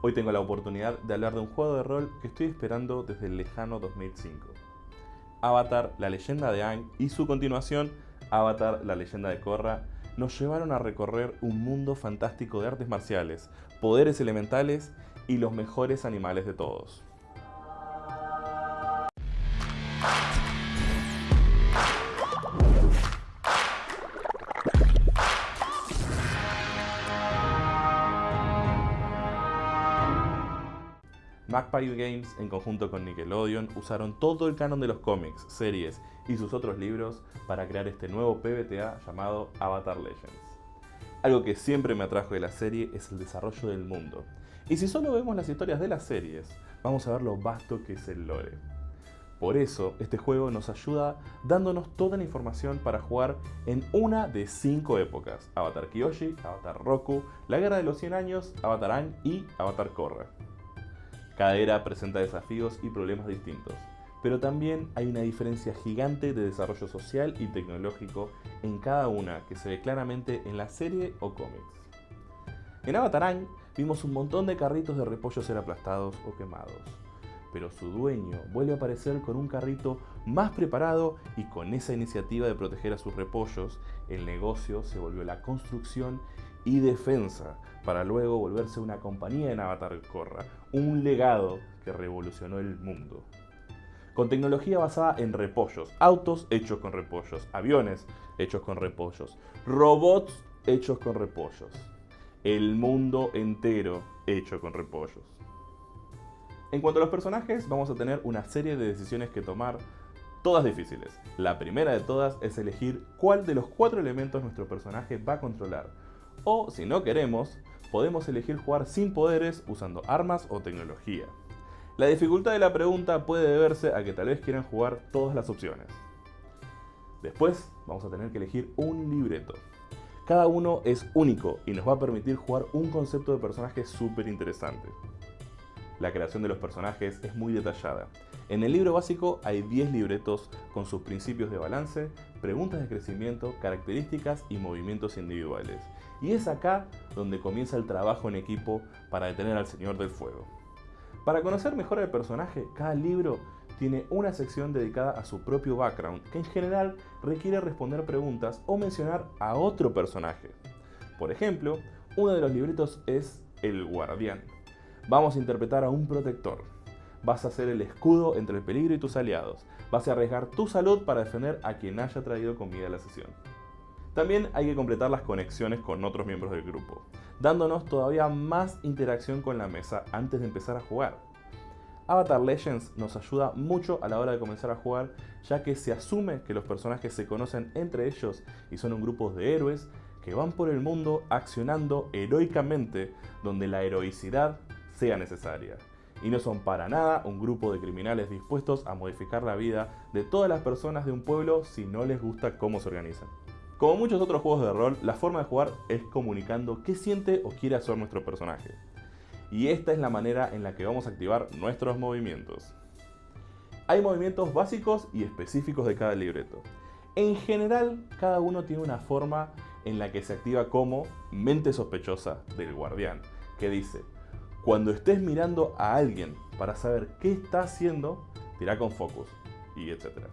Hoy tengo la oportunidad de hablar de un juego de rol que estoy esperando desde el lejano 2005. Avatar, la leyenda de Aang y su continuación, Avatar, la leyenda de Korra, nos llevaron a recorrer un mundo fantástico de artes marciales, poderes elementales y los mejores animales de todos. Magpie Games, en conjunto con Nickelodeon, usaron todo el canon de los cómics, series y sus otros libros para crear este nuevo PBTA llamado Avatar Legends. Algo que siempre me atrajo de la serie es el desarrollo del mundo. Y si solo vemos las historias de las series, vamos a ver lo vasto que es el lore. Por eso, este juego nos ayuda dándonos toda la información para jugar en una de cinco épocas. Avatar Kyoshi, Avatar Roku, La Guerra de los 100 Años, Avatar Aang y Avatar Korra. Cada era presenta desafíos y problemas distintos, pero también hay una diferencia gigante de desarrollo social y tecnológico en cada una que se ve claramente en la serie o cómics. En Avatarán vimos un montón de carritos de repollo ser aplastados o quemados, pero su dueño vuelve a aparecer con un carrito más preparado y con esa iniciativa de proteger a sus repollos, el negocio se volvió la construcción y defensa, para luego volverse una compañía en Avatar Korra, un legado que revolucionó el mundo. Con tecnología basada en repollos, autos hechos con repollos, aviones hechos con repollos, robots hechos con repollos, el mundo entero hecho con repollos. En cuanto a los personajes, vamos a tener una serie de decisiones que tomar, todas difíciles. La primera de todas es elegir cuál de los cuatro elementos nuestro personaje va a controlar, o, si no queremos, podemos elegir jugar sin poderes usando armas o tecnología. La dificultad de la pregunta puede deberse a que tal vez quieran jugar todas las opciones. Después vamos a tener que elegir un libreto. Cada uno es único y nos va a permitir jugar un concepto de personaje súper interesante. La creación de los personajes es muy detallada. En el libro básico hay 10 libretos con sus principios de balance, preguntas de crecimiento, características y movimientos individuales. Y es acá donde comienza el trabajo en equipo para detener al Señor del Fuego. Para conocer mejor al personaje, cada libro tiene una sección dedicada a su propio background, que en general requiere responder preguntas o mencionar a otro personaje. Por ejemplo, uno de los libretos es El Guardián. Vamos a interpretar a un protector. Vas a ser el escudo entre el peligro y tus aliados. Vas a arriesgar tu salud para defender a quien haya traído comida a la sesión. También hay que completar las conexiones con otros miembros del grupo, dándonos todavía más interacción con la mesa antes de empezar a jugar. Avatar Legends nos ayuda mucho a la hora de comenzar a jugar, ya que se asume que los personajes se conocen entre ellos y son un grupo de héroes que van por el mundo accionando heroicamente donde la heroicidad sea necesaria. Y no son para nada un grupo de criminales dispuestos a modificar la vida de todas las personas de un pueblo si no les gusta cómo se organizan. Como muchos otros juegos de rol, la forma de jugar es comunicando qué siente o quiere hacer nuestro personaje. Y esta es la manera en la que vamos a activar nuestros movimientos. Hay movimientos básicos y específicos de cada libreto. En general, cada uno tiene una forma en la que se activa como mente sospechosa del guardián, que dice, cuando estés mirando a alguien para saber qué está haciendo, tira con focus y etc.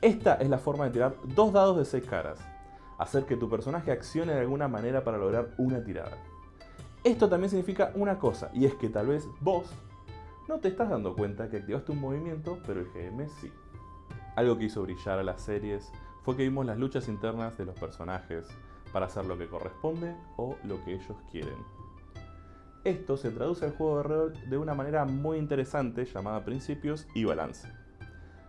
Esta es la forma de tirar dos dados de 6 caras. Hacer que tu personaje accione de alguna manera para lograr una tirada. Esto también significa una cosa, y es que tal vez vos no te estás dando cuenta que activaste un movimiento, pero el GM sí. Algo que hizo brillar a las series fue que vimos las luchas internas de los personajes para hacer lo que corresponde o lo que ellos quieren. Esto se traduce al juego de rol de una manera muy interesante llamada principios y balance.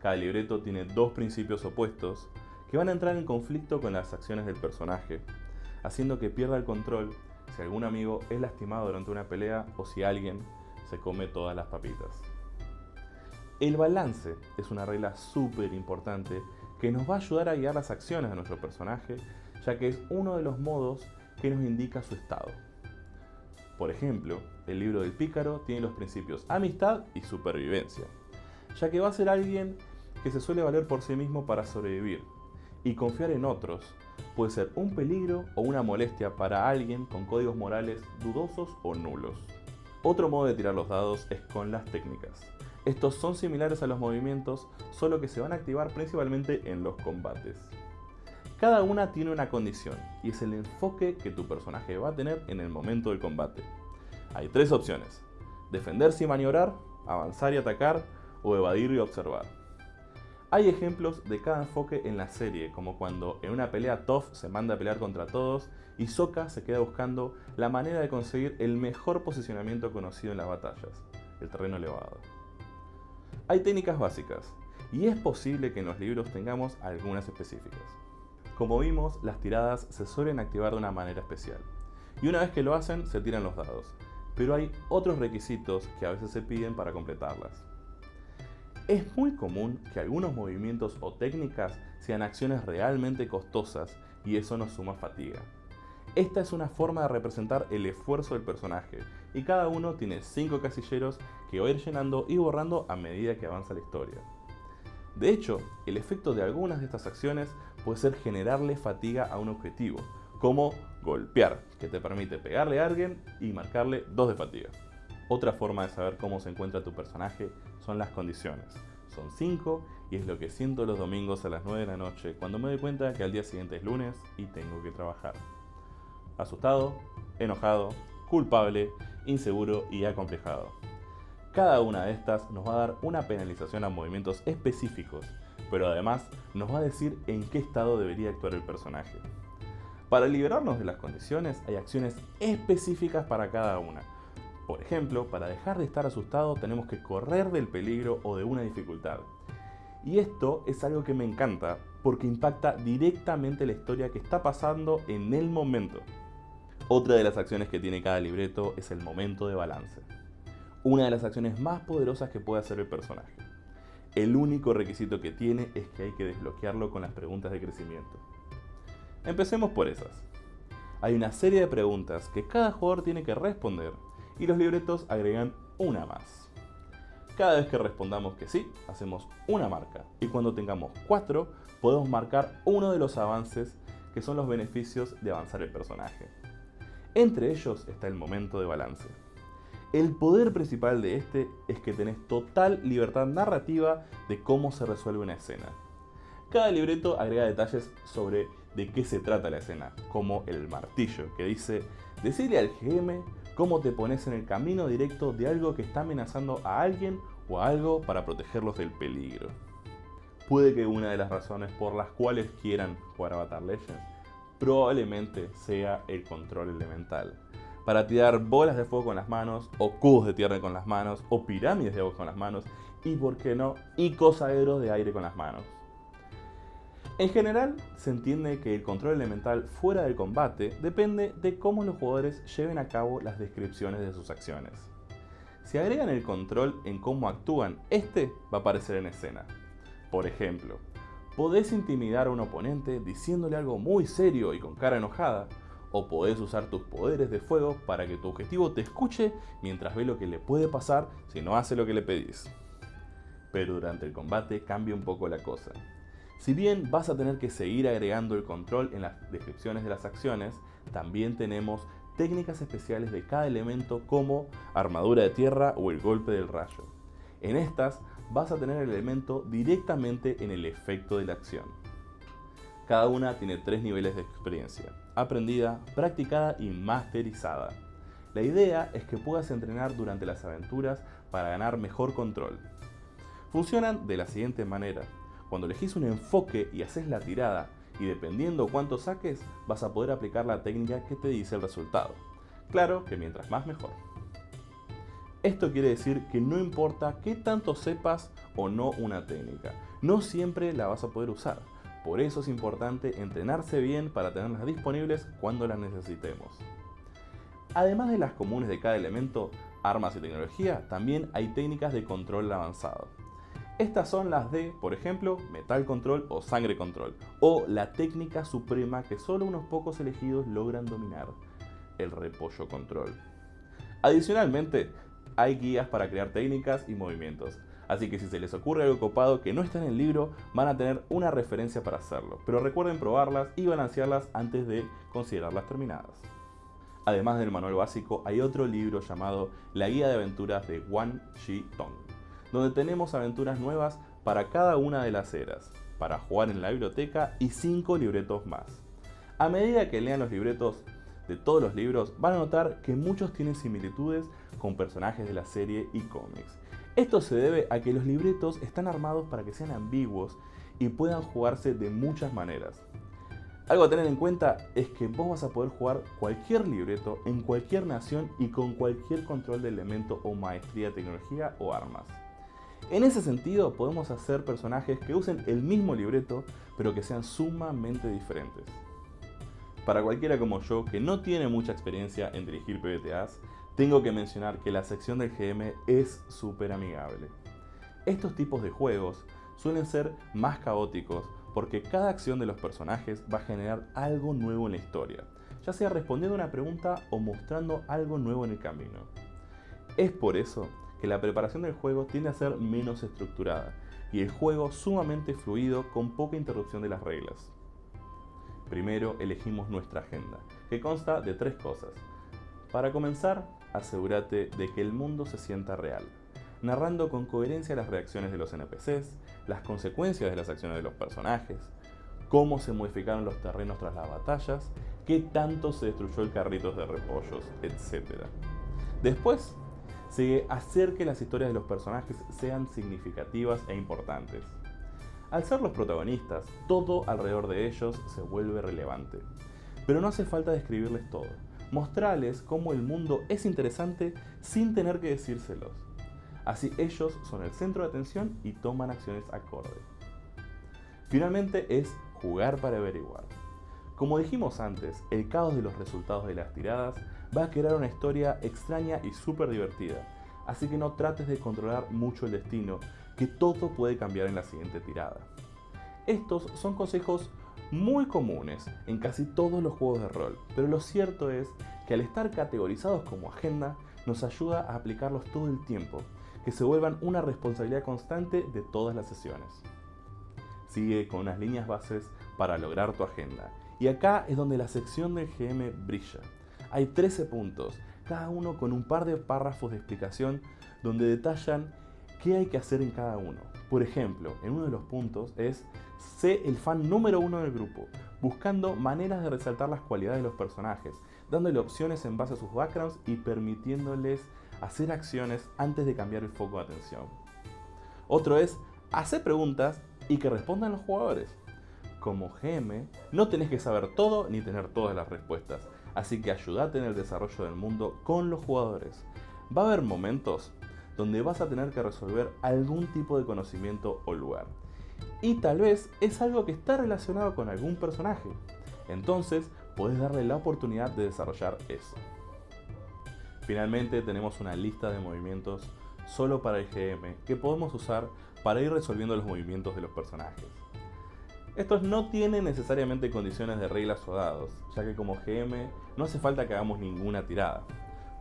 Cada libreto tiene dos principios opuestos que van a entrar en conflicto con las acciones del personaje, haciendo que pierda el control si algún amigo es lastimado durante una pelea o si alguien se come todas las papitas. El balance es una regla súper importante que nos va a ayudar a guiar las acciones de nuestro personaje, ya que es uno de los modos que nos indica su estado. Por ejemplo, el libro del pícaro tiene los principios amistad y supervivencia, ya que va a ser alguien que se suele valer por sí mismo para sobrevivir, y confiar en otros puede ser un peligro o una molestia para alguien con códigos morales dudosos o nulos. Otro modo de tirar los dados es con las técnicas. Estos son similares a los movimientos, solo que se van a activar principalmente en los combates. Cada una tiene una condición, y es el enfoque que tu personaje va a tener en el momento del combate. Hay tres opciones, defenderse y maniobrar, avanzar y atacar, o evadir y observar. Hay ejemplos de cada enfoque en la serie, como cuando en una pelea Toph se manda a pelear contra todos y Sokka se queda buscando la manera de conseguir el mejor posicionamiento conocido en las batallas, el terreno elevado. Hay técnicas básicas, y es posible que en los libros tengamos algunas específicas. Como vimos, las tiradas se suelen activar de una manera especial, y una vez que lo hacen se tiran los dados, pero hay otros requisitos que a veces se piden para completarlas. Es muy común que algunos movimientos o técnicas sean acciones realmente costosas y eso nos suma fatiga. Esta es una forma de representar el esfuerzo del personaje y cada uno tiene 5 casilleros que va a ir llenando y borrando a medida que avanza la historia. De hecho, el efecto de algunas de estas acciones puede ser generarle fatiga a un objetivo, como golpear, que te permite pegarle a alguien y marcarle 2 de fatiga. Otra forma de saber cómo se encuentra tu personaje son las condiciones. Son 5 y es lo que siento los domingos a las 9 de la noche cuando me doy cuenta que al día siguiente es lunes y tengo que trabajar. Asustado, enojado, culpable, inseguro y acomplejado. Cada una de estas nos va a dar una penalización a movimientos específicos, pero además nos va a decir en qué estado debería actuar el personaje. Para liberarnos de las condiciones hay acciones específicas para cada una, por ejemplo, para dejar de estar asustado tenemos que correr del peligro o de una dificultad. Y esto es algo que me encanta porque impacta directamente la historia que está pasando en el momento. Otra de las acciones que tiene cada libreto es el momento de balance. Una de las acciones más poderosas que puede hacer el personaje. El único requisito que tiene es que hay que desbloquearlo con las preguntas de crecimiento. Empecemos por esas. Hay una serie de preguntas que cada jugador tiene que responder y los libretos agregan una más. Cada vez que respondamos que sí, hacemos una marca y cuando tengamos cuatro, podemos marcar uno de los avances que son los beneficios de avanzar el personaje. Entre ellos está el momento de balance. El poder principal de este es que tenés total libertad narrativa de cómo se resuelve una escena. Cada libreto agrega detalles sobre de qué se trata la escena, como el martillo, que dice, decirle al GM cómo te pones en el camino directo de algo que está amenazando a alguien o a algo para protegerlos del peligro. Puede que una de las razones por las cuales quieran jugar Avatar Legends probablemente sea el control elemental. Para tirar bolas de fuego con las manos, o cubos de tierra con las manos, o pirámides de agua con las manos, y por qué no, icosaedros de aire con las manos. En general, se entiende que el control elemental fuera del combate depende de cómo los jugadores lleven a cabo las descripciones de sus acciones. Si agregan el control en cómo actúan, este va a aparecer en escena. Por ejemplo, podés intimidar a un oponente diciéndole algo muy serio y con cara enojada, o podés usar tus poderes de fuego para que tu objetivo te escuche mientras ve lo que le puede pasar si no hace lo que le pedís. Pero durante el combate cambia un poco la cosa. Si bien vas a tener que seguir agregando el control en las descripciones de las acciones, también tenemos técnicas especiales de cada elemento como armadura de tierra o el golpe del rayo. En estas vas a tener el elemento directamente en el efecto de la acción. Cada una tiene tres niveles de experiencia, aprendida, practicada y masterizada. La idea es que puedas entrenar durante las aventuras para ganar mejor control. Funcionan de la siguiente manera. Cuando elegís un enfoque y haces la tirada, y dependiendo cuánto saques, vas a poder aplicar la técnica que te dice el resultado. Claro que mientras más mejor. Esto quiere decir que no importa qué tanto sepas o no una técnica, no siempre la vas a poder usar. Por eso es importante entrenarse bien para tenerlas disponibles cuando las necesitemos. Además de las comunes de cada elemento, armas y tecnología, también hay técnicas de control avanzado. Estas son las de, por ejemplo, Metal Control o Sangre Control, o la técnica suprema que solo unos pocos elegidos logran dominar, el Repollo Control. Adicionalmente, hay guías para crear técnicas y movimientos, así que si se les ocurre algo copado que no está en el libro, van a tener una referencia para hacerlo, pero recuerden probarlas y balancearlas antes de considerarlas terminadas. Además del manual básico, hay otro libro llamado La Guía de Aventuras de Wan Shi Tong, donde tenemos aventuras nuevas para cada una de las eras, para jugar en la biblioteca y 5 libretos más. A medida que lean los libretos de todos los libros, van a notar que muchos tienen similitudes con personajes de la serie y cómics. Esto se debe a que los libretos están armados para que sean ambiguos y puedan jugarse de muchas maneras. Algo a tener en cuenta es que vos vas a poder jugar cualquier libreto en cualquier nación y con cualquier control de elemento o maestría tecnología o armas. En ese sentido podemos hacer personajes que usen el mismo libreto pero que sean sumamente diferentes. Para cualquiera como yo que no tiene mucha experiencia en dirigir PBTAs, tengo que mencionar que la sección del GM es súper amigable. Estos tipos de juegos suelen ser más caóticos porque cada acción de los personajes va a generar algo nuevo en la historia, ya sea respondiendo a una pregunta o mostrando algo nuevo en el camino. Es por eso que la preparación del juego tiende a ser menos estructurada y el juego sumamente fluido con poca interrupción de las reglas. Primero elegimos nuestra agenda, que consta de tres cosas. Para comenzar, asegúrate de que el mundo se sienta real, narrando con coherencia las reacciones de los NPCs, las consecuencias de las acciones de los personajes, cómo se modificaron los terrenos tras las batallas, qué tanto se destruyó el carritos de repollos, etc. Después, sigue hacer que las historias de los personajes sean significativas e importantes. Al ser los protagonistas, todo alrededor de ellos se vuelve relevante. Pero no hace falta describirles todo. Mostrarles cómo el mundo es interesante sin tener que decírselos. Así ellos son el centro de atención y toman acciones acorde. Finalmente es jugar para averiguar. Como dijimos antes, el caos de los resultados de las tiradas va a crear una historia extraña y súper divertida, así que no trates de controlar mucho el destino, que todo puede cambiar en la siguiente tirada. Estos son consejos muy comunes en casi todos los juegos de rol, pero lo cierto es que al estar categorizados como agenda, nos ayuda a aplicarlos todo el tiempo, que se vuelvan una responsabilidad constante de todas las sesiones. Sigue con unas líneas bases para lograr tu agenda. Y acá es donde la sección del GM brilla. Hay 13 puntos, cada uno con un par de párrafos de explicación donde detallan qué hay que hacer en cada uno. Por ejemplo, en uno de los puntos es sé el fan número uno del grupo, buscando maneras de resaltar las cualidades de los personajes, dándole opciones en base a sus backgrounds y permitiéndoles hacer acciones antes de cambiar el foco de atención. Otro es hacer preguntas y que respondan los jugadores. Como GM, no tenés que saber todo ni tener todas las respuestas, así que ayúdate en el desarrollo del mundo con los jugadores. Va a haber momentos donde vas a tener que resolver algún tipo de conocimiento o lugar. Y tal vez es algo que está relacionado con algún personaje. Entonces, puedes darle la oportunidad de desarrollar eso. Finalmente tenemos una lista de movimientos solo para el GM que podemos usar para ir resolviendo los movimientos de los personajes. Estos no tienen necesariamente condiciones de reglas o dados, ya que como GM no hace falta que hagamos ninguna tirada.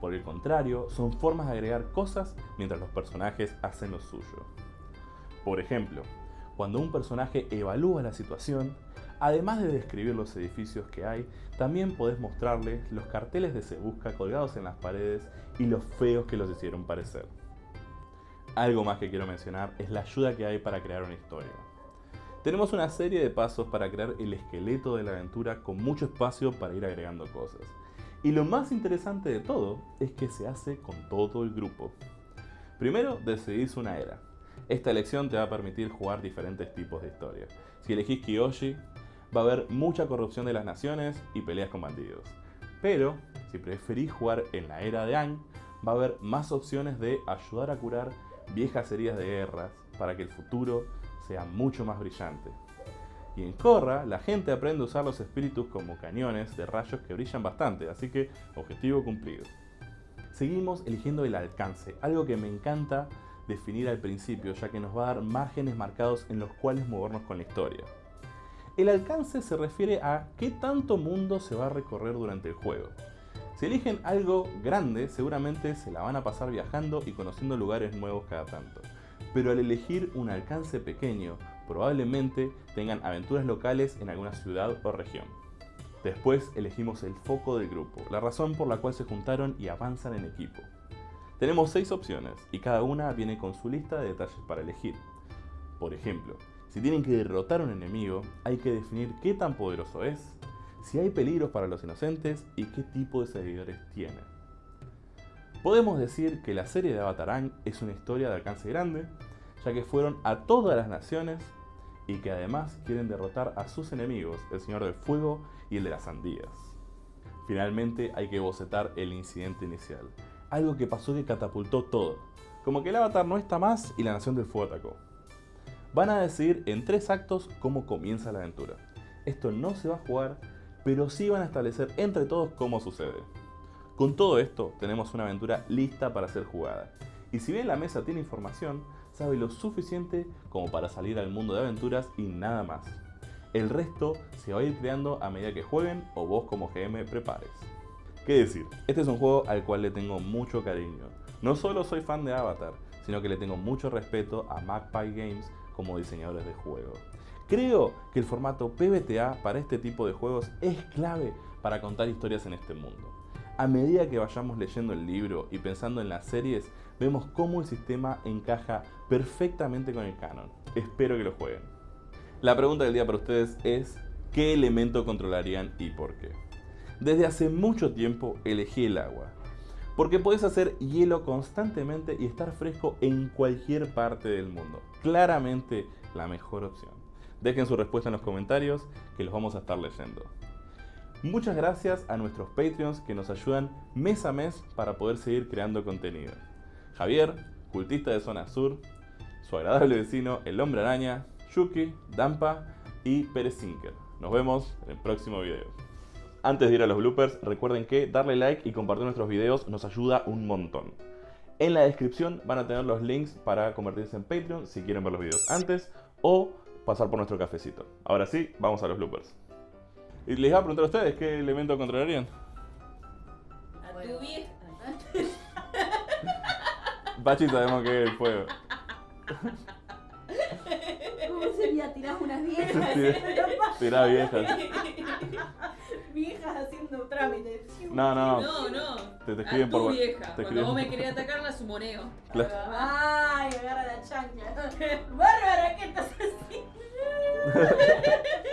Por el contrario, son formas de agregar cosas mientras los personajes hacen lo suyo. Por ejemplo, cuando un personaje evalúa la situación, Además de describir los edificios que hay, también podés mostrarle los carteles de Se Busca colgados en las paredes y los feos que los hicieron parecer. Algo más que quiero mencionar es la ayuda que hay para crear una historia. Tenemos una serie de pasos para crear el esqueleto de la aventura con mucho espacio para ir agregando cosas. Y lo más interesante de todo es que se hace con todo el grupo. Primero decidís una era. Esta elección te va a permitir jugar diferentes tipos de historia. Si elegís Kiyoshi, va a haber mucha corrupción de las naciones y peleas con bandidos. Pero, si preferís jugar en la era de Aang, va a haber más opciones de ayudar a curar viejas heridas de guerras para que el futuro sea mucho más brillante. Y en Korra, la gente aprende a usar los espíritus como cañones de rayos que brillan bastante, así que objetivo cumplido. Seguimos eligiendo el alcance, algo que me encanta definir al principio, ya que nos va a dar márgenes marcados en los cuales movernos con la historia. El alcance se refiere a qué tanto mundo se va a recorrer durante el juego. Si eligen algo grande, seguramente se la van a pasar viajando y conociendo lugares nuevos cada tanto. Pero al elegir un alcance pequeño, probablemente tengan aventuras locales en alguna ciudad o región. Después elegimos el foco del grupo, la razón por la cual se juntaron y avanzan en equipo. Tenemos seis opciones y cada una viene con su lista de detalles para elegir. Por ejemplo, si tienen que derrotar a un enemigo, hay que definir qué tan poderoso es, si hay peligros para los inocentes y qué tipo de seguidores tiene. Podemos decir que la serie de Avatarán es una historia de alcance grande, ya que fueron a todas las naciones y que además quieren derrotar a sus enemigos, el Señor del Fuego y el de las Sandías. Finalmente hay que bocetar el incidente inicial, algo que pasó que catapultó todo, como que el avatar no está más y la Nación del Fuego atacó. Van a decidir en tres actos cómo comienza la aventura. Esto no se va a jugar, pero sí van a establecer entre todos cómo sucede. Con todo esto, tenemos una aventura lista para ser jugada. Y si bien la mesa tiene información, sabe lo suficiente como para salir al mundo de aventuras y nada más. El resto se va a ir creando a medida que jueguen o vos como GM prepares. ¿Qué decir? Este es un juego al cual le tengo mucho cariño. No solo soy fan de Avatar, sino que le tengo mucho respeto a Magpie Games como diseñadores de juego. Creo que el formato PBTA para este tipo de juegos es clave para contar historias en este mundo. A medida que vayamos leyendo el libro y pensando en las series, vemos cómo el sistema encaja perfectamente con el canon. Espero que lo jueguen. La pregunta del día para ustedes es, ¿qué elemento controlarían y por qué? Desde hace mucho tiempo elegí el agua, porque puedes hacer hielo constantemente y estar fresco en cualquier parte del mundo. Claramente la mejor opción. Dejen su respuesta en los comentarios que los vamos a estar leyendo. Muchas gracias a nuestros Patreons que nos ayudan mes a mes para poder seguir creando contenido. Javier, cultista de Zona Sur, su agradable vecino, el Hombre Araña, Yuki, Dampa y Pérez Sinker. Nos vemos en el próximo video. Antes de ir a los bloopers, recuerden que darle like y compartir nuestros videos nos ayuda un montón. En la descripción van a tener los links para convertirse en Patreon si quieren ver los videos antes o pasar por nuestro cafecito. Ahora sí, vamos a los bloopers. Y les iba a preguntar a ustedes qué elemento controlarían. A tu vieja. Pachi sabemos que es el fuego. ¿Cómo sería? Tirás unas viejas. Tirá viejas. Viejas haciendo trámites. No, no. No, no. Te- te escriben a tu por- vieja. te Cuando escriben- vos me querías atacar, la sumoneo. Claro. Ay, agarra la chancla. Bárbara, ¿qué estás haciendo?